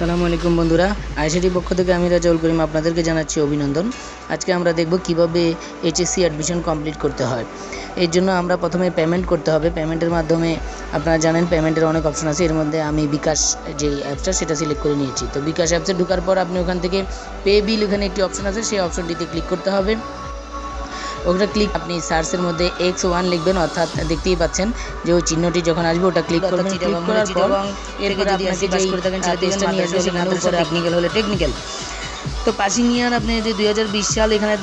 আলাইকুম বন্ধুরা। আইসিটির পক্ষ থেকে আমি রাজাউল করিম আপনাদেরকে জানাচ্ছি অভিনন্দন। আজকে আমরা দেখব কীভাবে এইচএসসি অ্যাডমিশন কমপ্লিট করতে হয়। এর জন্য আমরা প্রথমে পেমেন্ট করতে হবে। পেমেন্টের মাধ্যমে আপনারা জানেন পেমেন্টের অনেক অপশন আছে। এর মধ্যে আমি বিকাশ যে অ্যাপসটা সেটা সিলেক্ট করে নিয়েছি। তো বিকাশ অ্যাপসে ঢোকার পর আপনি ওখান থেকে পে বিল এখানে একটি অপশন আছে। সেই অপশনটিতে ক্লিক করতে হবে। ওটা ক্লিক আপনি সার্চের মধ্যে এক্স ওয়ান লিখবেন অর্থাৎ দেখতেই পাচ্ছেন যে ওই চিহ্নটি যখন আসবে ওটা ক্লিক করবেন ক্লিক করার পর এরপর আপনাকে যেই পেজটা নিয়ে আসবে সেখানে উপরে টেকনিক্যাল হলে টেকনিক্যাল তো পাসিং ইয়ার আপনি যে দুই হাজার বিশ সাল এখানে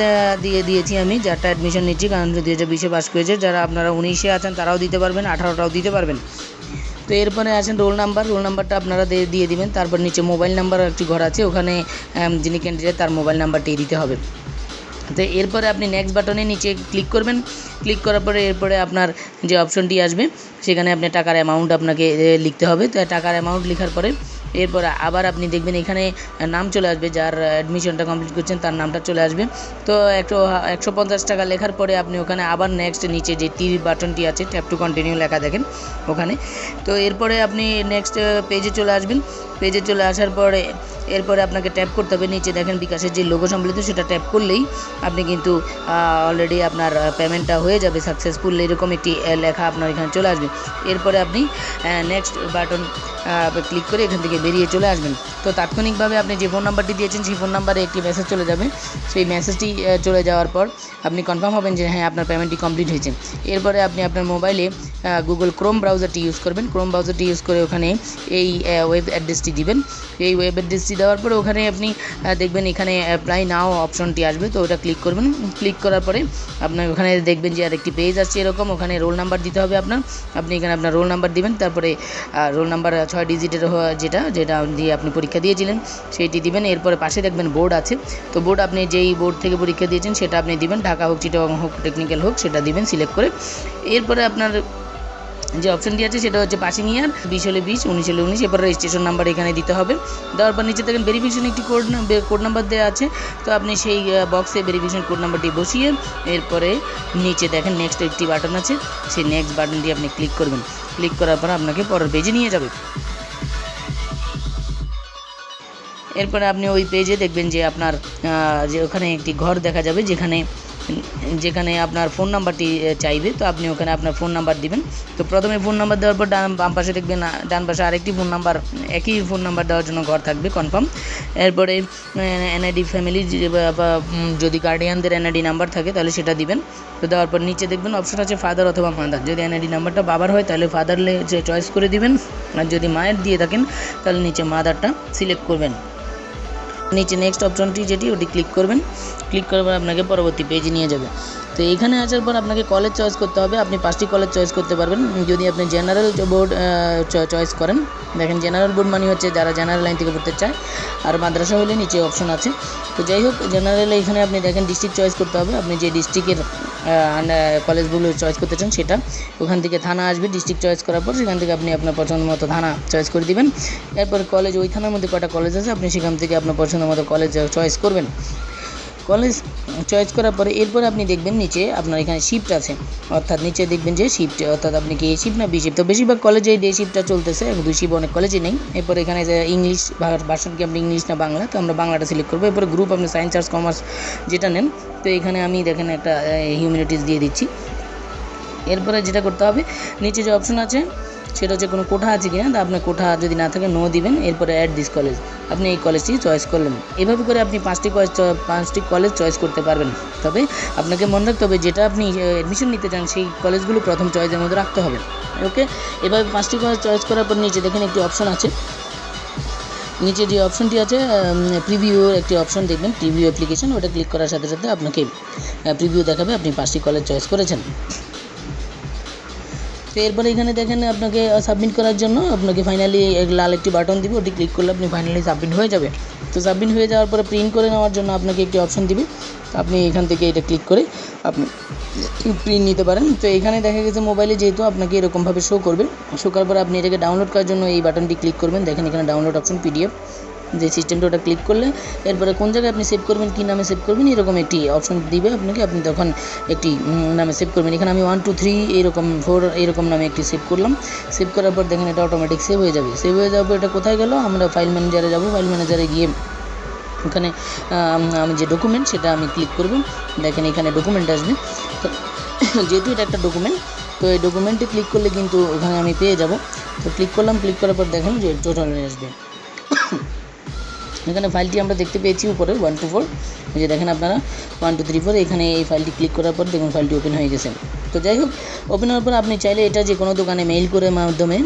দিয়ে দিয়েছি আমি যারটা অ্যাডমিশন নিচ্ছি কারণ দুই হাজার বিশে পাস করেছে যারা আপনারা উনিশে আছেন তারাও দিতে পারবেন আঠারোটাও দিতে পারবেন। তো এরপরে আছেন রোল নাম্বার রোল নাম্বারটা আপনারা দিয়ে দিবেন তারপর নিচে মোবাইল নাম্বার একটি ঘর আছে ওখানে যিনি ক্যান্ডিডেট তার মোবাইল নাম্বারটি দিতে হবে। তো এরপরে আপনি নেক্সট বাটনে নিচে ক্লিক করবেন। ক্লিক করার পরে এরপরে আপনার যে অপশনটি আসবে, সেখানে আপনি টাকার অ্যামাউন্ট আপনাকে লিখতে হবে। তো টাকার অ্যামাউন্ট লেখার পরে এরপর আবার আপনি দেখবেন এখানে নাম চলে আসবে, যার অ্যাডমিশনটা কমপ্লিট করছেন, তার নামটা চলে আসবে। তো একশো একশো পঞ্চাশ টাকা লেখার পরে আপনি ওখানে আবার নেক্সট নিচে যে টিভি বাটনটি আছে ট্যাপ টু কন্টিনিউ লেখা দেখেন ওখানে। তো এরপরে আপনি নেক্সট পেজে চলে আসবেন। পেজে চলে আসার পরে এরপরে আপনাকে ট্যাপ করতে হবে। নিচে দেখেন বিকাশের যে লোগো সম্বলিত সেটা ট্যাপ করলেই আপনি কিন্তু অলরেডি আপনার পেমেন্টটা হয়ে যাবে সাকসেসফুল এরকম একটি লেখা আপনার এখানে চলে আসবে। এরপরে আপনি নেক্সট বাটন ক্লিক করে এখান থেকে বেরিয়ে চলে আসবেন। তো তাৎক্ষণিকভাবে আপনি যে ফোন নাম্বারটি দিয়েছেন, সেই ফোন নাম্বারে একটি মেসেজ চলে যাবে। সেই মেসেজটি চলে যাওয়ার পর আপনি কনফার্ম হবেন যে হ্যাঁ আপনার পেমেন্টটি কমপ্লিট হয়েছে। এরপরে আপনি আপনার মোবাইলে গুগল ক্রোম ব্রাউজারটি ইউজ করবেন। ক্রোম ব্রাউজারটি ইউজ করে ওখানে এই ওয়েব অ্যাড্রেসটি দিবেন। এই ওয়েব অ্যাড্রেসটি দেওয়ার পরে ওখানে আপনি দেখবেন এখানে অ্যাপ্লাই নাও অপশনটি আসবে। তো ওটা ক্লিক করবেন। ক্লিক করার পরে আপনার ওখানে দেখবেন যে আর একটি পেজ আসছে এরকম। ওখানে রোল নাম্বার দিতে হবে আপনার। আপনি এখানে আপনার রোল নাম্বার দিবেন। তারপরে রোল নাম্বার ছয় ডিজিটের যেটা যেটা দিয়ে আপনি পরীক্ষা দিয়েছিলেন, সেইটি দিবেন। এরপরে পাশে দেখবেন বোর্ড আছে। তো বোর্ড আপনি যেই বোর্ড থেকে পরীক্ষা দিয়েছেন, সেটা আপনি দিবেন। ঢাকা হোক, চিটাগাং হোক, টেকনিক্যাল হোক, সেটা দিবেন, সিলেক্ট করে। এরপরে আপনার যে অপশনটি আছে সেটা হচ্ছে পাসিং ইয়ার বিশ হলে বিশ, উনিশ হলে উনিশ। এরপর রেজিস্ট্রেশন নাম্বার এখানে দিতে হবে। দেওয়ার পর নিচে দেখেন ভেরিফিকেশন একটি কোড কোড নাম্বার দেওয়া আছে। তো আপনি সেই বক্সে ভেরিফিকেশন কোড নাম্বারটি বসিয়ে এরপরে নিচে দেখেন নেক্সট একটি বাটন আছে। সেই নেক্সট বাটনটি আপনি ক্লিক করবেন। ক্লিক করার পর আপনাকে পরের পেজে নিয়ে যাবে। এরপরে আপনি ওই পেজে দেখবেন যে আপনার যে ওখানে একটি ঘর দেখা যাবে যেখানে যেখানে আপনার ফোন নাম্বারটি চাইবে, তো আপনি ওখানে আপনার ফোন নাম্বার দিবেন। তো প্রথমে ফোন নাম্বার দেওয়ার পর ডান, বাম পাশে দেখবেন ডান পাশে আরেকটি ফোন নাম্বার একই ফোন নাম্বার দেওয়ার জন্য ঘর থাকবে কনফার্ম এরপরে এনআইডি ফ্যামিলি যদি গার্ডিয়ানদের এনআইডি নাম্বার থাকে, তাহলে সেটা দিবেন। তো দেওয়ার পর নিচে দেখবেন অপশন আছে ফাদার অথবা মাদার যদি এনআইডি নাম্বারটা বাবার হয়, তাহলে ফাদার চয়েস করে দিবেন। আর যদি মায়ের দিয়ে থাকেন, তাহলে নিচে মাদারটা সিলেক্ট করবেন। নিচে নেক্সট অপশনটি যেটি, ওটি ক্লিক করবেন। ক্লিক করার পর আপনাকে পরবর্তী পেজে নিয়ে যাবে। তো এখানে আসার পর আপনাকে কলেজ চয়েস করতে হবে। আপনি পাঁচটি কলেজ চয়েস করতে পারবেন। যদি আপনি জেনারেল বোর্ড চয়েস করেন, দেখেন জেনারেল বোর্ড মানে হচ্ছে যারা জেনারেল লাইন থেকে পড়তে চায়, আর মাদ্রাসা হলে নিচে অপশন আছে। তো যাই হোক জেনারেল এখানে আপনি দেখেন ডিস্ট্রিক্ট চয়েস করতে হবে। আপনি যে ডিস্ট্রিক্টের কলেজগুলো চয়েস করতে চান সেটা, ওখান থেকে থানা আসবে ডিস্ট্রিক্ট চয়েস করার পর, সেখান থেকে আপনি আপনার পছন্দ মতো থানা চয়েস করে দিবেন। এরপর কলেজ ওই থানার মধ্যে কটা কলেজ আছে, আপনি সেখান থেকে আপনার পছন্দ মতো কলেজ চয়েস করবেন। কলেজ চয়েস করার পরে এরপর আপনি দেখবেন নিচে আপনার এখানে শিফট আছে। অর্থাৎ নিচে দেখবেন যে শিফট অর্থাৎ আপনি কি এ শিফট না বি শিফট তো বেশিরভাগ কলেজে ডে শিফটটা চলতেছে। দুই শিফট অনেক কলেজে নেই। এরপর এখানে যে ইংলিশ ভার্সন কি আপনি ইংলিশ না বাংলা? তো আমরা বাংলাটা সিলেক্ট করব। এরপরে গ্রুপ আপনি সায়েন্স আর্টস কমার্স যেটা নেন, তো এখানে আমি দেখেন একটা হিউম্যানিটিস দিয়ে দিচ্ছি। এরপরে যেটা করতে হবে, নিচে যে অপশন আছে সেটা হচ্ছে কোনো কোঠা আছে কিনা, তা আপনার কোঠা যদি না থাকে নো দিবেন, এরপরে অ্যাড দিস কলেজ আপনি এই কলেজটি চয়েস করলেন। এভাবে করে আপনি পাঁচটি কলেজ পাঁচটি কলেজ চয়েস করতে পারবেন। তবে আপনাকে মনে রাখতে হবে, যেটা আপনি অ্যাডমিশন নিতে চান, সেই কলেজগুলো প্রথম চয়েসের মধ্যে রাখতে হবে। ওকে এভাবে পাঁচটি কলেজ চয়েস করার পর নিচে দেখেন একটি অপশন আছে। নিচে যে অপশনটি আছে প্রিভিউর একটি অপশন দেখবেন প্রিভিউ অ্যাপ্লিকেশন ওটা ক্লিক করার সাথে সাথে আপনাকে প্রিভিউ দেখাবে আপনি পাঁচটি কলেজ চয়েস করেছেন। তো এরপরে এখানে দেখেন আপনাকে সাবমিট করার জন্য আপনাকে ফাইনালি লাল একটি বাটন দিবে, ওটি ক্লিক করলে আপনি ফাইনালি সাবমিট হয়ে যাবে। তো সাবমিট হয়ে যাওয়ার পরে প্রিন্ট করে নেওয়ার জন্য আপনাকে একটি অপশন দিবে। আপনি এখান থেকে এটা ক্লিক করে আপনি প্রিন্ট নিতে পারেন। তো এখানে দেখা গেছে মোবাইলে যেহেতু আপনাকে এরকমভাবে শো করবে শো করার পরে আপনি এটাকে ডাউনলোড করার জন্য এই বাটনটি ক্লিক করবেন। দেখেন এখানে ডাউনলোড অপশন পিডিএফ যে সিস্টেমটা ওটা ক্লিক করলে এরপরে কোন জায়গায় আপনি সেভ করবেন, কী নামে সেভ করবেন, এরকম একটি অপশন দিবে আপনাকে। আপনি তখন একটি নামে সেভ করবেন। এখানে আমি ওয়ান টু থ্রি এরকম ফোর এরকম নামে একটি সেভ করলাম। সেভ করার পর দেখেন এটা অটোমেটিক সেভ হয়ে যাবে। সেভ হয়ে পর এটা কোথায় গেল? আমরা ফাইল ম্যানেজারে যাব। ফাইল ম্যানেজারে গিয়ে ওখানে, আমি যে ডকুমেন্ট সেটা আমি ক্লিক করব। দেখেন এখানে ডকুমেন্ট আসবে। যেহেতু এটা একটা ডকুমেন্ট তো এই ডকুমেন্টে ক্লিক করলে কিন্তু ওখানে আমি পেয়ে যাব। তো ক্লিক করলাম। ক্লিক করার পর দেখেন যে টোটাল আসবে। এখানে ফাইলটি আমরা দেখতে পেয়েছি উপরে ওয়ান টু ফোর যে দেখেন আপনারা ওয়ান টু থ্রি ফোর এখানে এই ফাইলটি ক্লিক করার পর দেখুন ফাইলটি ওপেন হয়ে গেছে। তো যাই হোক ওপেন হওয়ার পর আপনি চাইলে এটা যে কোনো দোকানে মেইল করে মাধ্যমে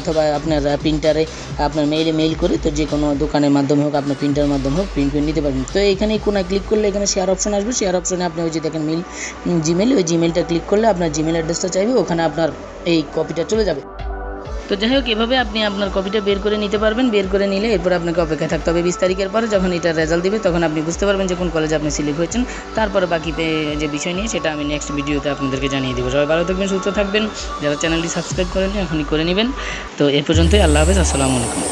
অথবা আপনার প্রিন্টারে আপনার মেইলে মেইল করে তো যে কোনো দোকানের মাধ্যমে হোক, আপনার প্রিন্টারের মাধ্যমে হোক প্রিন্ট করে নিতে পারবেন। তো এখানে কোনায় ক্লিক করলে এখানে শেয়ার অপশন আসবে। শেয়ার অপশনে আপনি ওই যে দেখেন মেল জিমেল ওই জিমেলটা ক্লিক করলে আপনার জিমেল অ্যাড্রেসটা চাইবে, ওখানে আপনার এই কপিটা চলে যাবে। তো যাই হোক, এভাবে আপনি আপনার কপিটা বের করে নিতে পারবেন। বের করে নিলে এরপর আপনাকে অপেক্ষা থাকতে হবে বিশ তারিখের পরে। যখন এটার রেজাল্ট দিবে, তখন আপনি বুঝতে পারবেন যে কোন কলেজে আপনি সিলেক্ট হয়েছেন। তারপরে বাকি যে বিষয় নিয়ে, সেটা আমি নেক্সট ভিডিওতে আপনাদেরকে জানিয়ে দেবো। সবাই ভালো থাকবেন, সুস্থ থাকবেন। যারা চ্যানেলটি সাবস্ক্রাইব করেন এখনই করে নেবেন। তো এ পর্যন্তই, আল্লাহ হাফেজ, আসসালামু আলাইকুম।